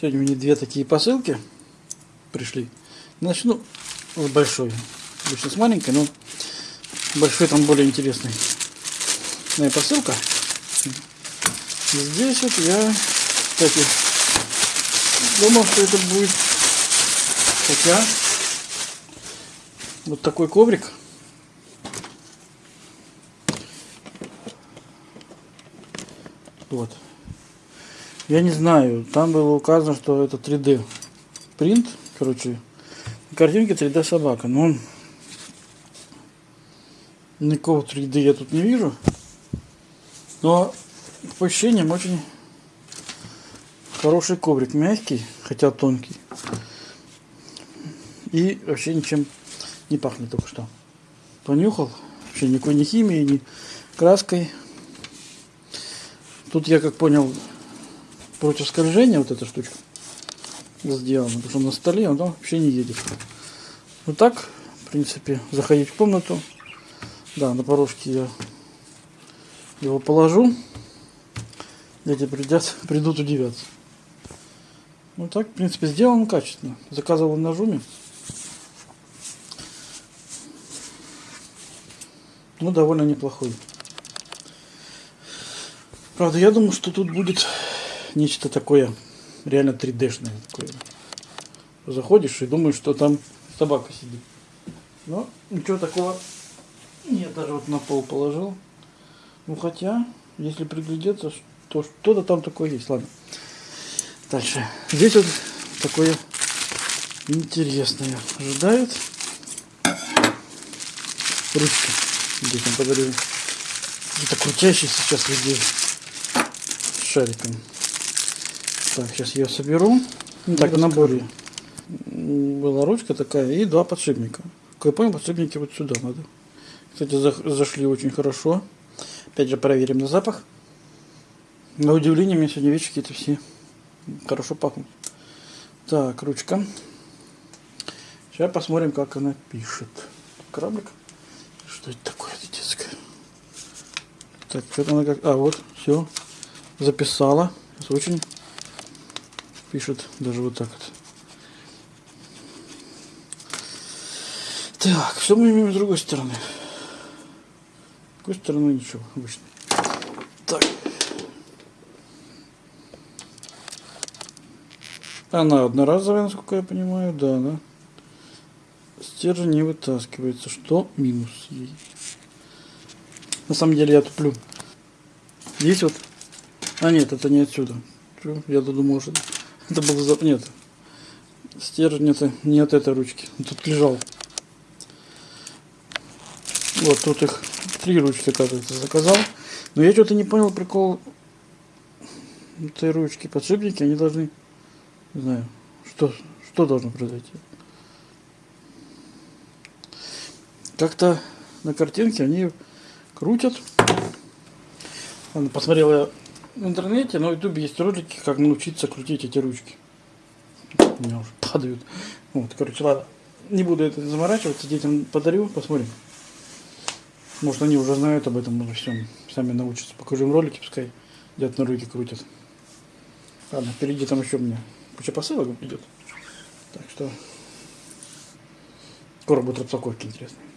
Сегодня мне две такие посылки пришли. Начну с большой. Обычно с маленькой, но большой там более интересный. Моя посылка. Здесь вот я, кстати, думал, что это будет хотя вот такой коврик. Вот. Я не знаю, там было указано, что это 3D принт, короче, картинки 3D собака, но никакого 3D я тут не вижу. Но по ощущениям очень хороший коврик, мягкий, хотя тонкий. И вообще ничем не пахнет только что. Понюхал, вообще никакой ни химии, ни краской. Тут я как понял, против скольжения вот эта штучка сделана, потому что на столе он вообще не едет. Вот так, в принципе, заходить в комнату. Да, на порожке я его положу. Дети придят, придут удивятся. Ну так, в принципе, сделано качественно. Заказывал на Жуме. Ну, довольно неплохой. Правда, я думаю, что тут будет нечто такое реально 3D-шное. Такое. Заходишь и думаешь, что там собака сидит. Но ничего такого нет, даже вот на пол положил. Ну хотя, если приглядеться, то что-то там такое есть. Ладно. Дальше. Здесь вот такое интересное ожидает. Ручка. Здесь он подарил. Это крутящий сейчас везде шариком. Так, сейчас я соберу. Ну, так, в наборе была ручка такая и два подшипника. Как я понял, подшипники вот сюда надо. Кстати, зашли очень хорошо. Опять же, проверим на запах. На удивление, мне сегодня вещи какие-то все хорошо пахнут. Так, ручка. Сейчас посмотрим, как она пишет. Кораблик. Что это такое детское? Так, что-то она как... А, вот, все записала. Очень пишет даже вот так вот. Так, что мы имеем с другой стороны? С другой стороны ничего, обычно. Так. Она одноразовая, насколько я понимаю, да, да. Стержень не вытаскивается. Что минус ей? На самом деле я туплю. Здесь вот а нет, это не отсюда. Я думал, что это было за... Нет. Стержень это не от этой ручки. Тут лежал. Вот тут их три ручки, оказывается, заказал. Но я что-то не понял прикол этой ручки. Подшипники, они должны... Не знаю, что, что должно произойти. Как-то на картинке они крутят. Ладно, посмотрел я в интернете, на ютубе есть ролики, как научиться крутить эти ручки. У меня уже падают. Вот, короче, ладно. Не буду это заморачиваться, детям подарю, посмотрим. Может они уже знают об этом уже всем, сами научатся. Покажу им ролики, пускай дед на руки крутят. Ладно, впереди там еще меня куча посылок идет. Так что скоро будет распаковки интересные.